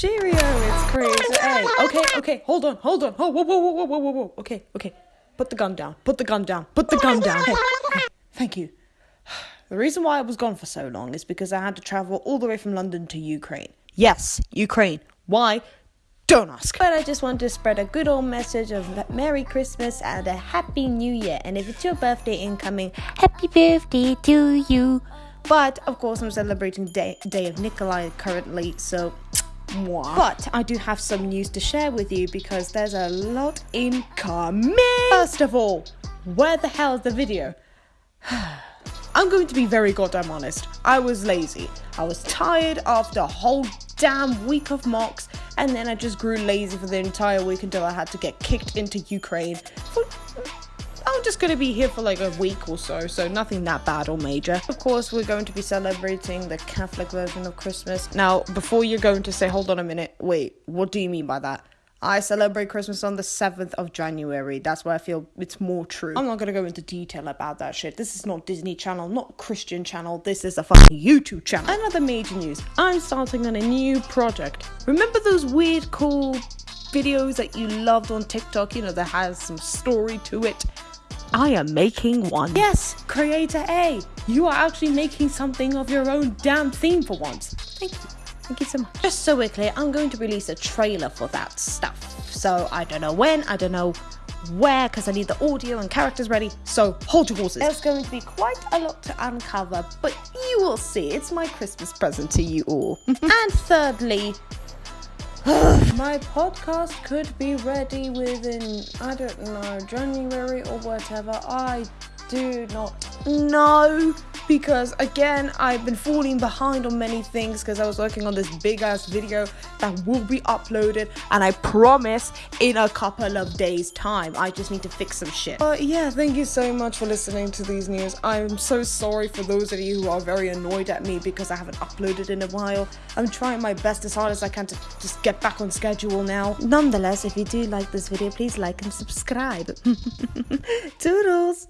Cheerio, it's Creator oh A. Okay, okay, hold on, hold on. Oh, whoa, whoa, whoa, whoa, whoa, whoa, whoa. Okay, okay. Put the gun down. Put the gun down. Put the gun down. Hey, hey, thank you. The reason why I was gone for so long is because I had to travel all the way from London to Ukraine. Yes, Ukraine. Why? Don't ask. But I just want to spread a good old message of Merry Christmas and a Happy New Year. And if it's your birthday incoming, Happy birthday to you. But of course, I'm celebrating Day, Day of Nikolai currently, so. Mwah. But I do have some news to share with you because there's a lot incoming. First of all, where the hell is the video? I'm going to be very goddamn honest. I was lazy. I was tired after a whole damn week of mocks, and then I just grew lazy for the entire week until I had to get kicked into Ukraine. I'm just gonna be here for like a week or so, so nothing that bad or major. Of course, we're going to be celebrating the Catholic version of Christmas. Now, before you're going to say, hold on a minute, wait, what do you mean by that? I celebrate Christmas on the 7th of January. That's where I feel it's more true. I'm not gonna go into detail about that shit. This is not Disney Channel, not Christian Channel. This is a fucking YouTube channel. Another major news. I'm starting on a new project. Remember those weird, cool videos that you loved on TikTok? You know, that has some story to it. I am making one. Yes, Creator A. You are actually making something of your own damn theme for once. Thank you. Thank you so much. Just so we're clear, I'm going to release a trailer for that stuff. So I don't know when, I don't know where, because I need the audio and characters ready. So hold your horses. There's going to be quite a lot to uncover, but you will see. It's my Christmas present to you all. and thirdly, my podcast could be ready within, I don't know, January or whatever. I do not know because again I've been falling behind on many things because I was working on this big ass video that will be uploaded and I promise in a couple of days time I just need to fix some shit. But yeah thank you so much for listening to these news. I'm so sorry for those of you who are very annoyed at me because I haven't uploaded in a while. I'm trying my best as hard as I can to just get back on schedule now. Nonetheless if you do like this video please like and subscribe. Toodles!